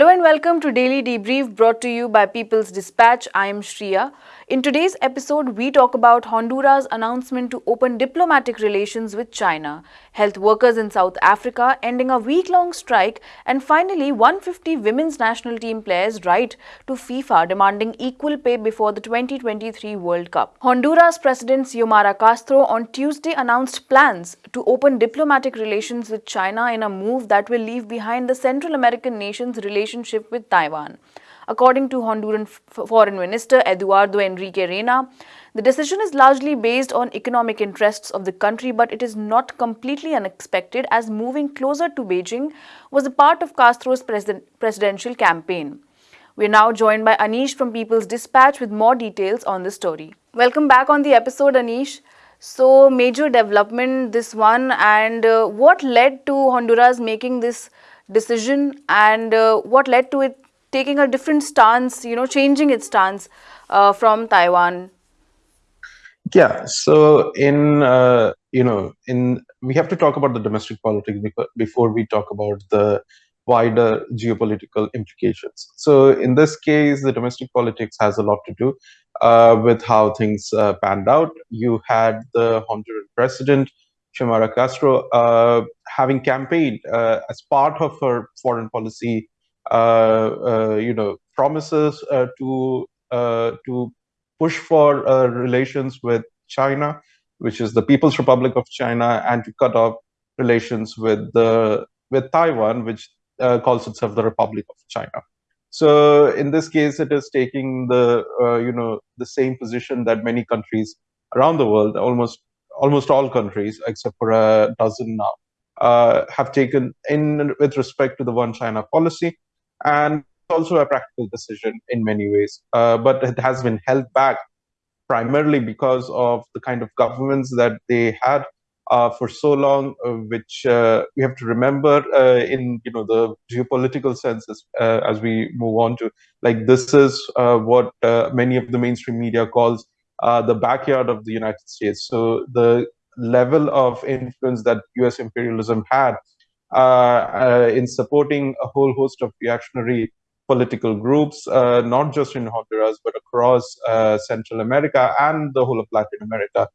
Hello and welcome to Daily Debrief brought to you by People's Dispatch. I am Shriya. In today's episode, we talk about Honduras' announcement to open diplomatic relations with China, health workers in South Africa ending a week-long strike, and finally 150 women's national team players write to FIFA demanding equal pay before the 2023 World Cup. Honduras President Xiomara Castro on Tuesday announced plans to open diplomatic relations with China in a move that will leave behind the Central American nation's relationship with Taiwan. According to Honduran Foreign Minister Eduardo Enrique Reina, the decision is largely based on economic interests of the country, but it is not completely unexpected as moving closer to Beijing was a part of Castro's president presidential campaign. We are now joined by Anish from People's Dispatch with more details on the story. Welcome back on the episode, Anish. So, major development this one, and uh, what led to Honduras making this decision, and uh, what led to it taking a different stance, you know, changing its stance uh, from Taiwan? Yeah, so in, uh, you know, in we have to talk about the domestic politics before we talk about the wider geopolitical implications. So in this case, the domestic politics has a lot to do uh, with how things uh, panned out. You had the Honduran president, Xiomara Castro, uh, having campaigned uh, as part of her foreign policy you know, promises uh, to to push for relations with China, which is the People's Republic of China, and to cut off relations with the with Taiwan, which calls itself the Republic of China. So in this case, it is taking the uh, you know the same position that many countries around the world, almost almost all countries except for a dozen now, uh, have taken in with respect to the one China policy and also a practical decision in many ways. Uh, but it has been held back primarily because of the kind of governments that they had uh, for so long, uh, which uh, we have to remember uh, in you know the geopolitical senses uh, as we move on to like this is what many of the mainstream media calls the backyard of the United States. So the level of influence that U.S. imperialism had in supporting a whole host of reactionary political groups, uh, not just in Honduras, but across Central America and the whole of Latin America.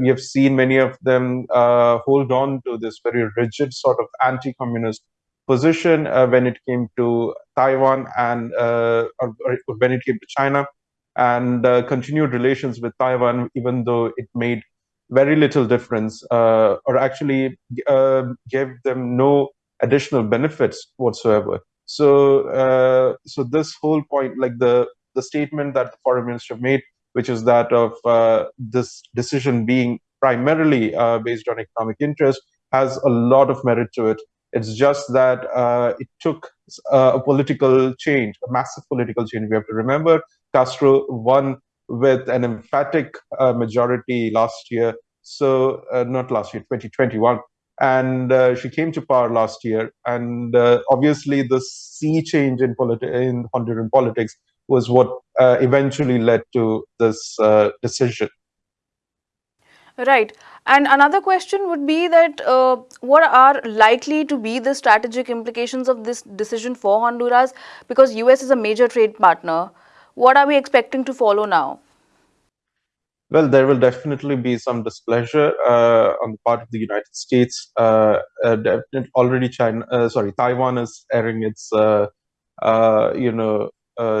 we have seen many of them hold on to this very rigid sort of anti-communist position uh, when it came to Taiwan and uh, or, or when it came to China, and uh, continued relations with Taiwan, even though it made very little difference uh, or actually uh, gave them no additional benefits whatsoever. So, uh, so this whole point, like the the statement that the foreign minister made, which is that of uh, this decision being primarily uh, based on economic interest, has a lot of merit to it. It's just that uh, it took a political change, a massive political change. We have to remember Castro won with an emphatic uh, majority last year. So uh, not last year, 2021. And uh, she came to power last year. And obviously the sea change in, politi in Honduran politics was what eventually led to this decision. Right. And another question would be that uh, what are likely to be the strategic implications of this decision for Honduras? Because US is a major trade partner. What are we expecting to follow now? Well, there will definitely be some displeasure uh, on the part of the United States. Uh, uh, already, China, uh, sorry, Taiwan is airing its, uh, uh, you know,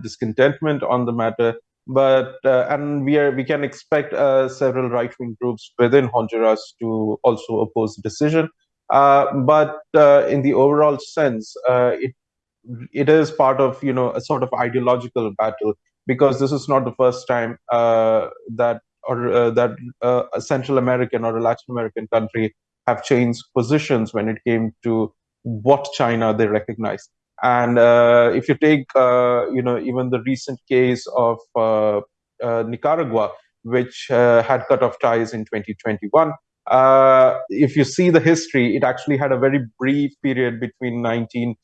discontentment on the matter. But and we are we can expect several right wing groups within Honduras to also oppose the decision. but in the overall sense, it it is part of you know a sort of ideological battle because this is not the first time uh, that or uh, that uh, a Central American or a Latin American country have changed positions when it came to what China they recognize. And uh, if you take, you know, even the recent case of Nicaragua, which had cut off ties in 2021, uh, if you see the history, it actually had a very brief period between 19 uh,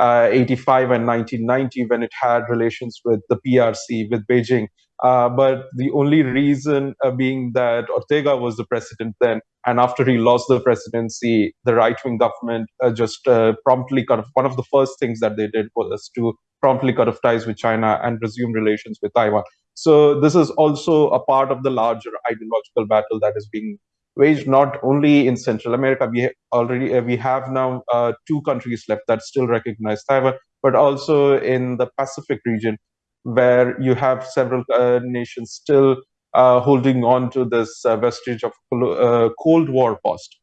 85 and 1990 when it had relations with the PRC, with Beijing. Uh, but the only reason uh, being that Ortega was the president then, and after he lost the presidency, the right-wing government uh, just uh, promptly cut off. One of the first things that they did was to promptly cut off ties with China and resume relations with Taiwan. So this is also a part of the larger ideological battle that is being waged not only in Central America. We already uh, we have now uh, two countries left that still recognize Taiwan, but also in the Pacific region, where you have several uh, nations still uh, holding on to this uh, vestige of uh, Cold War past,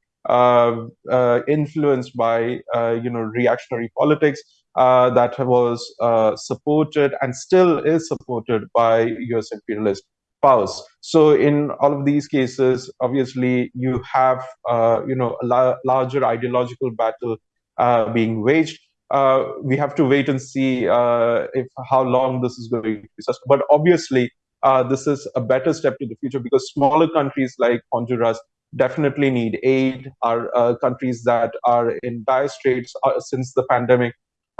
influenced by you know reactionary politics that was supported and still is supported by U.S. imperialist powers. So in all of these cases, obviously you have uh, you know a la larger ideological battle uh, being waged. Uh, we have to wait and see uh, if how long this is going to be. But obviously, uh, this is a better step to the future because smaller countries like Honduras definitely need aid. Are uh, countries that are in dire straits since the pandemic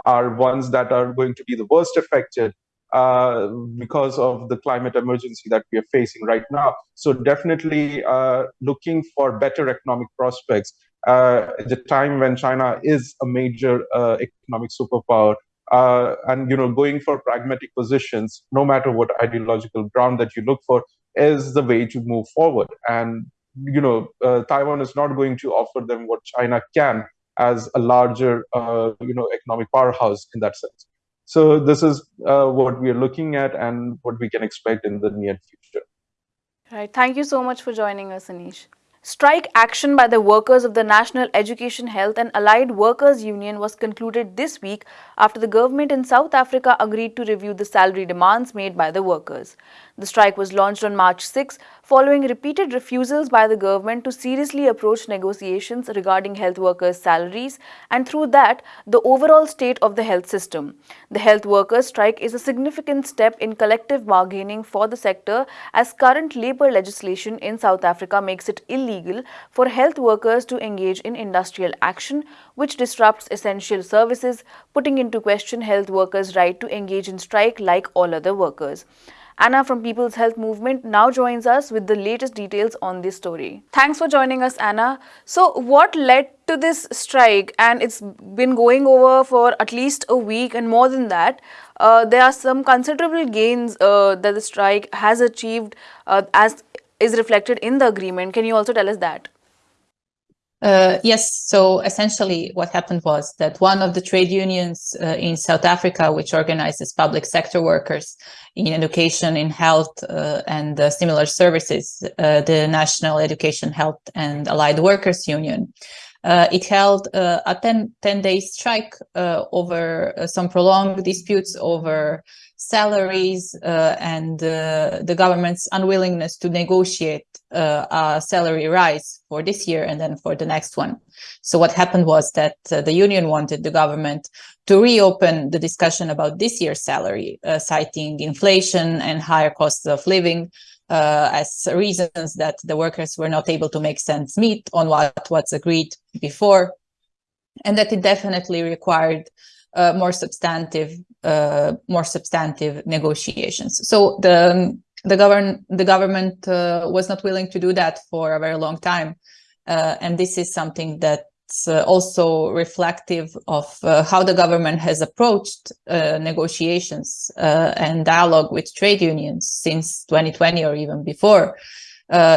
are ones that are going to be the worst affected uh, because of the climate emergency that we are facing right now. So definitely uh, looking for better economic prospects uh, at the time when China is a major uh, economic superpower. Uh, and you know, going for pragmatic positions, no matter what ideological ground that you look for, is the way to move forward. And you know, Taiwan is not going to offer them what China can as a larger, you know, economic powerhouse in that sense. So this is uh, what we are looking at and what we can expect in the near future. Right. Thank you so much for joining us, Anish. Strike action by the workers of the National Education Health and Allied Workers Union was concluded this week after the government in South Africa agreed to review the salary demands made by the workers. The strike was launched on March 6 following repeated refusals by the government to seriously approach negotiations regarding health workers' salaries and through that, the overall state of the health system. The health workers' strike is a significant step in collective bargaining for the sector as current labour legislation in South Africa makes it illegal for health workers to engage in industrial action which disrupts essential services, putting into question health workers' right to engage in strike like all other workers. Anna from People's Health Movement now joins us with the latest details on this story. Thanks for joining us, Anna. So, what led to this strike? And it's been going over for at least a week and more than that. Uh, there are some considerable gains uh, that the strike has achieved uh, as is reflected in the agreement. Can you also tell us that? Uh, yes, so essentially what happened was that one of the trade unions uh, in South Africa, which organizes public sector workers in education, in health uh, and uh, similar services, uh, the National Education, Health and Allied Workers Union, it held a 10, 10 day strike over some prolonged disputes over salaries uh, and uh, the government's unwillingness to negotiate uh, a salary rise for this year and then for the next one. So what happened was that uh, the union wanted the government to reopen the discussion about this year's salary, uh, citing inflation and higher costs of living uh, as reasons that the workers were not able to make sense meet on what was agreed before, and that it definitely required uh, more substantive uh, more substantive negotiations. So the the govern the government uh, was not willing to do that for a very long time, uh, and this is something that's uh, also reflective of uh, how the government has approached negotiations and dialogue with trade unions since 2020 or even before.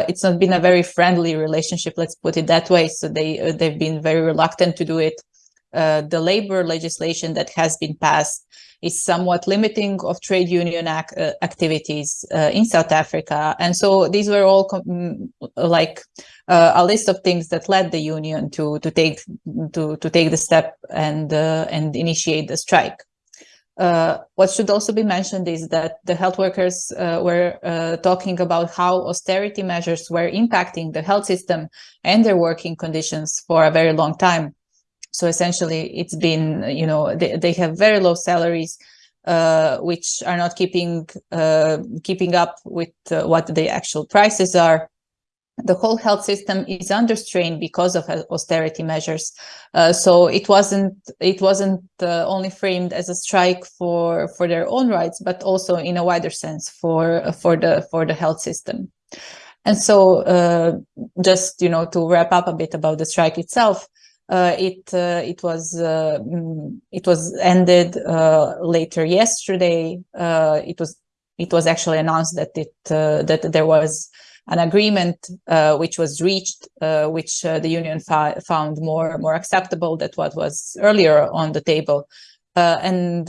it's not been a very friendly relationship, let's put it that way. So they they've been very reluctant to do it uh, the labor legislation that has been passed is somewhat limiting of trade union ac uh, activities uh, in South Africa. And so these were all mm, like uh, a list of things that led the union to to take to to take the step and and initiate the strike. Uh, what should also be mentioned is that the health workers uh, were uh, talking about how austerity measures were impacting the health system and their working conditions for a very long time. So essentially, it's been, you know, they, they have very low salaries, uh, which are not keeping uh, keeping up with uh, what the actual prices are. the whole health system is under strain because of austerity measures. Uh, so it wasn't it wasn't uh, only framed as a strike for for their own rights, but also in a wider sense for for the for the health system. And so, uh, just you know, to wrap up a bit about the strike itself, it uh, it was uh, mm, it was ended later yesterday. it was it was actually announced that it that there was an agreement uh, which was reached, uh, which uh, the union found more more acceptable than what was earlier on the table. and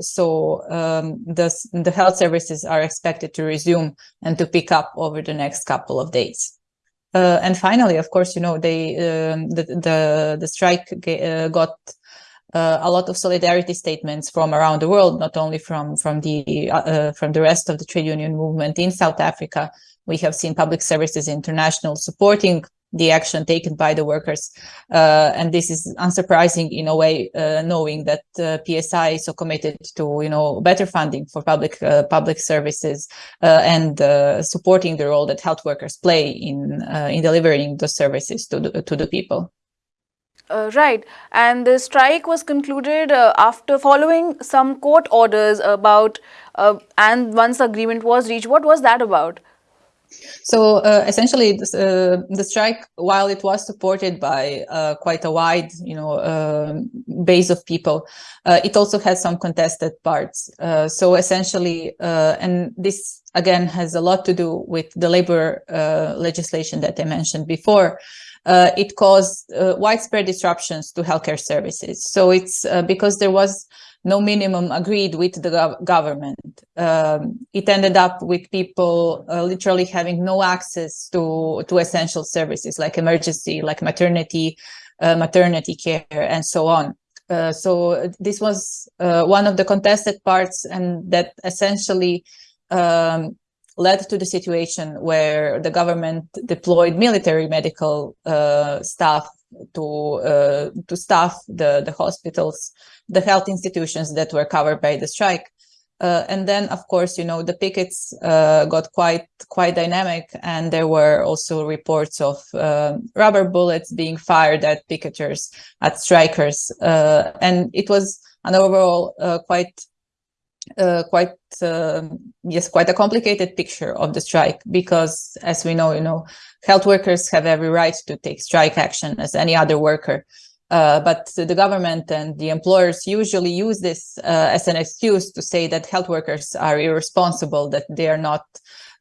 so um, the, the health services are expected to resume and to pick up over the next couple of days. Uh, and finally, of course, you know, they um, the, the the strike uh, got uh, a lot of solidarity statements from around the world, not only from from the from the rest of the trade union movement in South Africa, we have seen Public Services International supporting the action taken by the workers. Uh, and this is unsurprising in a way, uh, knowing that uh, PSI is so committed to, you know, better funding for public uh, public services uh, and uh, supporting the role that health workers play in in delivering the services to the, to the people. right, and the strike was concluded after following some court orders about, and once agreement was reached. What was that about? So uh, essentially, this, uh, the strike, while it was supported by uh, quite a wide, you know, um, base of people, uh, it also had some contested parts. Uh, so essentially, uh, and this again has a lot to do with the labor legislation that I mentioned before. It caused widespread disruptions to healthcare services. So it's because there was no minimum agreed with the gov government. Um, it ended up with people uh, literally having no access to, to essential services like emergency, like maternity, uh, maternity care, and so on. Uh, so this was uh, one of the contested parts and that essentially um, led to the situation where the government deployed military medical uh, staff to uh, to staff the the hospitals, the health institutions that were covered by the strike. Uh, and then, of course, you know, the pickets uh, got quite quite dynamic, and there were also reports of uh, rubber bullets being fired at picketers, at strikers, uh, and it was an overall uh, quite uh, quite uh, yes quite a complicated picture of the strike because as we know you know health workers have every right to take strike action as any other worker. Uh, but the government and the employers usually use this uh, as an excuse to say that health workers are irresponsible that they are not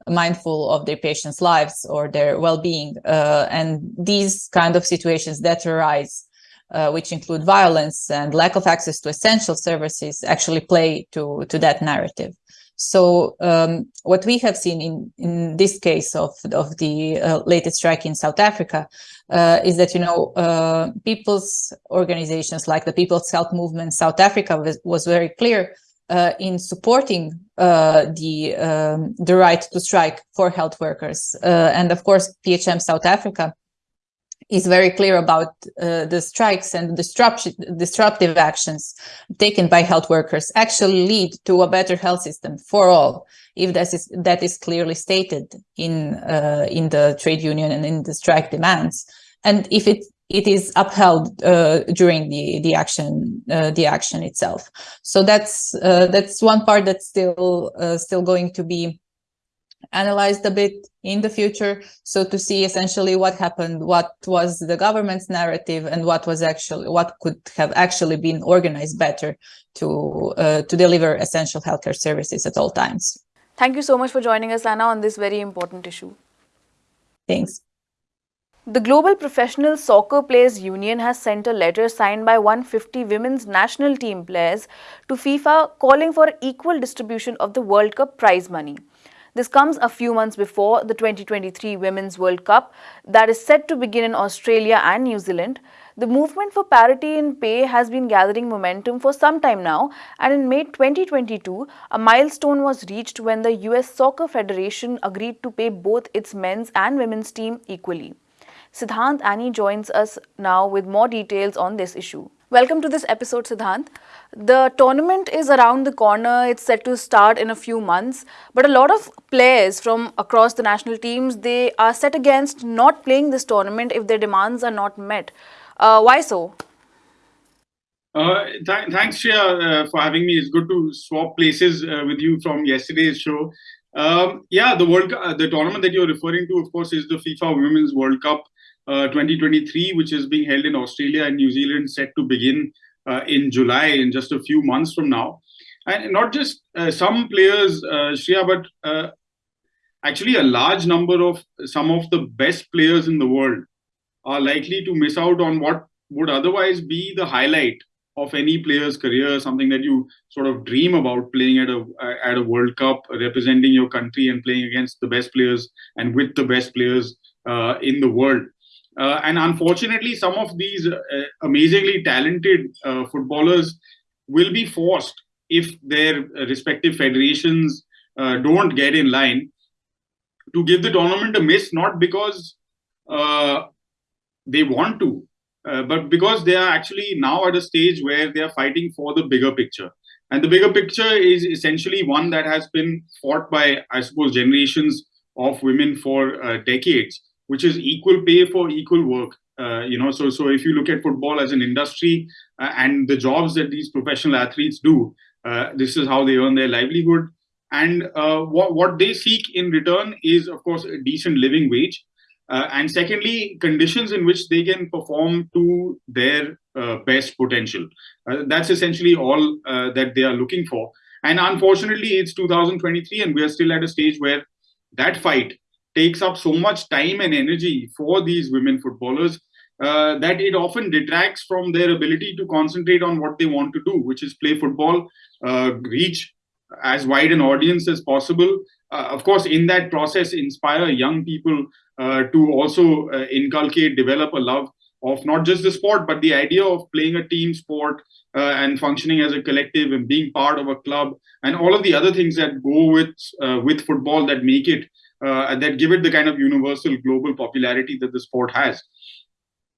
mindful of their patients lives or their well-being. Uh, and these kind of situations that arise uh, which include violence and lack of access to essential services, actually play to, to that narrative. So um, what we have seen in, in this case of, of the uh, latest strike in South Africa uh, is that, you know, uh, people's organizations like the People's Health Movement South Africa was, was very clear uh, in supporting the um, the right to strike for health workers. And of course, PHM South Africa is very clear about uh, the strikes and disruption, disruptive actions taken by health workers actually lead to a better health system for all, if that is, that is clearly stated in, uh, in the trade union and in the strike demands. And if it it is upheld uh, during the the action uh, the action itself. So that's uh, that's one part that's still uh, still going to be analyzed a bit in the future. So to see essentially what happened, what was the government's narrative and what was actually, what could have actually been organized better to, uh, to deliver essential healthcare services at all times. Thank you so much for joining us, Anna, on this very important issue. Thanks. The Global Professional Soccer Players Union has sent a letter signed by 150 women's national team players to FIFA calling for equal distribution of the World Cup prize money. This comes a few months before the 2023 Women's World Cup that is set to begin in Australia and New Zealand. The movement for parity in pay has been gathering momentum for some time now and in May 2022, a milestone was reached when the US Soccer Federation agreed to pay both its men's and women's team equally. Siddhant Annie joins us now with more details on this issue. Welcome to this episode, Siddhant. The tournament is around the corner. It's set to start in a few months. But a lot of players from across the national teams, they are set against not playing this tournament if their demands are not met. Uh, why so? Uh, th- thanks, Shreya, uh, for having me. It's good to swap places uh, with you from yesterday's show. Um, yeah, the World uh, the tournament that you're referring to, of course, is the FIFA Women's World Cup Uh, 2023, which is being held in Australia and New Zealand, set to begin uh, in July in just a few months from now. And not just uh, some players, uh, Shreya, but actually a large number of some of the best players in the world are likely to miss out on what would otherwise be the highlight of any player's career, something that you sort of dream about playing at a at a World Cup, representing your country and playing against the best players and with the best players uh, in the world. Uh, and unfortunately, some of these uh, amazingly talented uh, footballers will be forced if their respective federations uh, don't get in line to give the tournament a miss, not because uh, they want to, uh, but because they are actually now at a stage where they are fighting for the bigger picture. And the bigger picture is essentially one that has been fought by, I suppose, generations of women for decades, which is equal pay for equal work. Uh, you know, so so if you look at football as an industry uh, and the jobs that these professional athletes do, uh, this is how they earn their livelihood. And what what they seek in return is, of course, a decent living wage uh, and secondly, conditions in which they can perform to their uh, best potential. Uh, that's essentially all uh, that they are looking for. And unfortunately, it's 2023, and we are still at a stage where that fight takes up so much time and energy for these women footballers uh, that it often detracts from their ability to concentrate on what they want to do, which is play football, uh, reach as wide an audience as possible. of course, in that process, inspire young people uh, to also uh, inculcate, develop a love of not just the sport, but the idea of playing a team sport uh, and functioning as a collective and being part of a club and all of the other things that go with with football that make it that give it the kind of universal global popularity that the sport has.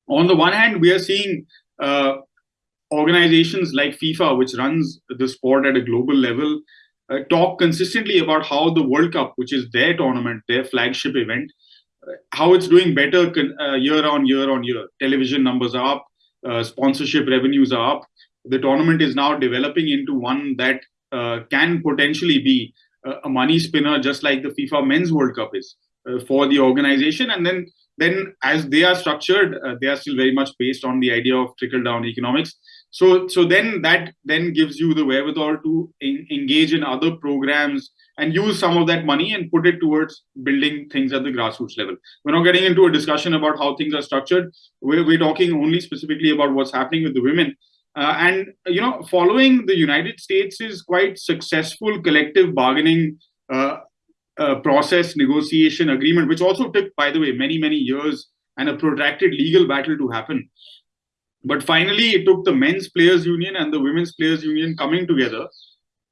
On the one hand, we are seeing organizations like FIFA, which runs the sport at a global level, uh, talk consistently about how the World Cup, which is their tournament, their flagship event, how it's doing better uh, year on year on year. Television numbers are up, uh, sponsorship revenues are up. The tournament is now developing into one that uh, can potentially be a money spinner, just like the FIFA Men's World Cup is uh, for the organization. And then, then as they are structured, uh, they are still very much based on the idea of trickle down economics. So, so then that then gives you the wherewithal to en- engage in other programs and use some of that money and put it towards building things at the grassroots level. We're not getting into a discussion about how things are structured. We're, we're talking only specifically about what's happening with the women. Uh, and you know, following the United States is quite successful collective bargaining uh, uh, process, negotiation, agreement, which also took, by the way, many many years and a protracted legal battle to happen. But finally, it took the men's players union and the women's players union coming together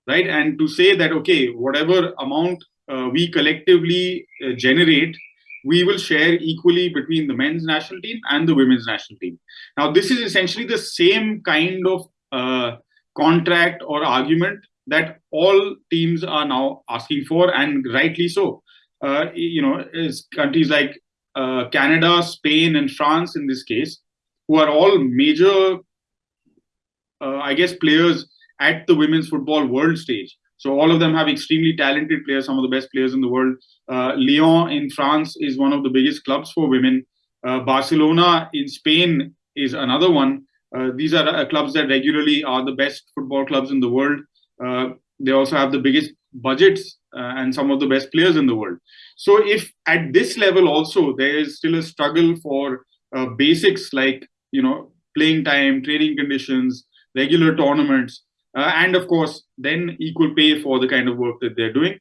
right? And to say that, okay, whatever amount uh, we collectively uh, generate, we will share equally between the men's national team and the women's national team. Now, this is essentially the same kind of uh, contract or argument that all teams are now asking for, and rightly so. Uh, you know, is countries like uh, Canada, Spain, and France, in this case, who are all major, uh, I guess, players at the women's football world stage. So all of them have extremely talented players, some of the best players in the world. Uh, Lyon in France is one of the biggest clubs for women. Uh, Barcelona in Spain is another one. Uh, these are uh, clubs that regularly are the best football clubs in the world. Uh, they also have the biggest budgets uh, and some of the best players in the world. So if at this level also there is still a struggle for basics like you know playing time, training conditions, regular tournaments, uh, and of course then equal pay for the kind of work that they're doing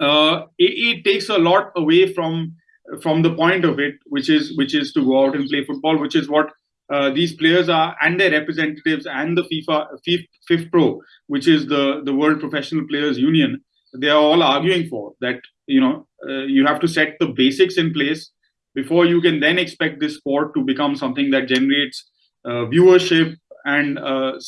uh, it, it, takes a lot away from from the point of it which is which is to go out and play football which is what uh, these players are and their representatives and the FIFA FIFPro, which is the the World Professional Players Union, they are all arguing for that. You know, uh, you have to set the basics in place before you can then expect this sport to become something that generates uh, viewership, and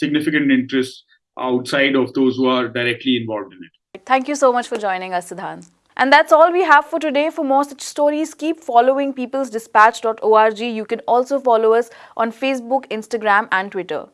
significant interests outside of those who are directly involved in it. Thank you so much for joining us, Siddhant. And that's all we have for today. For more such stories, keep following peoplesdispatch.org. You can also follow us on Facebook, Instagram, and Twitter.